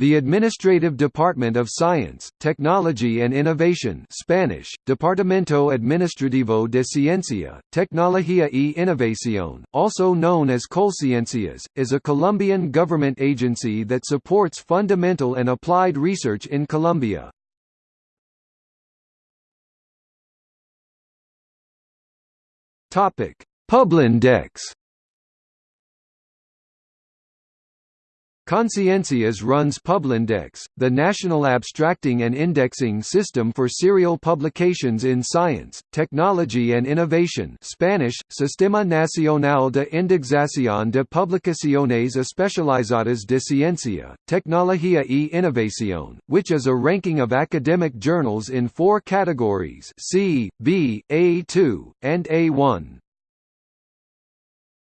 The Administrative Department of Science, Technology and Innovation Spanish, Departamento Administrativo de Ciencia, Tecnología y Innovación, also known as Colciencias, is a Colombian government agency that supports fundamental and applied research in Colombia. Publindex Colciencias runs Publindex, the national abstracting and indexing system for serial publications in science, technology and innovation Spanish, Sistema Nacional de Indexación de Publicaciones Especializadas de Ciencia, Tecnología y Innovación, which is a ranking of academic journals in four categories C, B, A2, and A1.